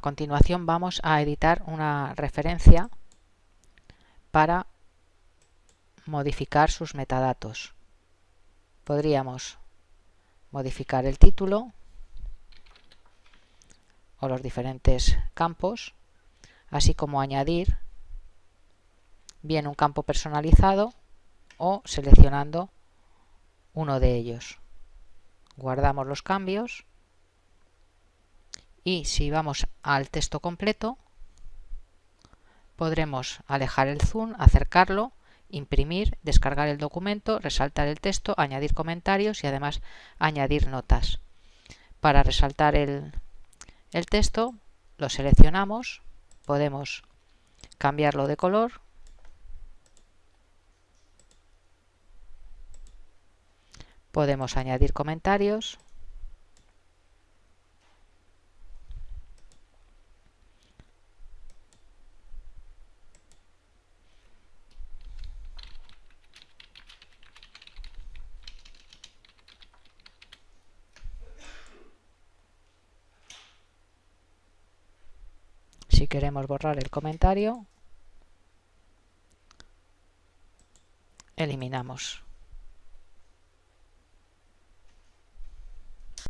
continuación vamos a editar una referencia para modificar sus metadatos. Podríamos modificar el título o los diferentes campos, así como añadir bien un campo personalizado o seleccionando uno de ellos. Guardamos los cambios y si vamos al texto completo podremos alejar el zoom, acercarlo, imprimir, descargar el documento, resaltar el texto, añadir comentarios y además añadir notas. Para resaltar el, el texto lo seleccionamos, podemos cambiarlo de color podemos añadir comentarios si queremos borrar el comentario eliminamos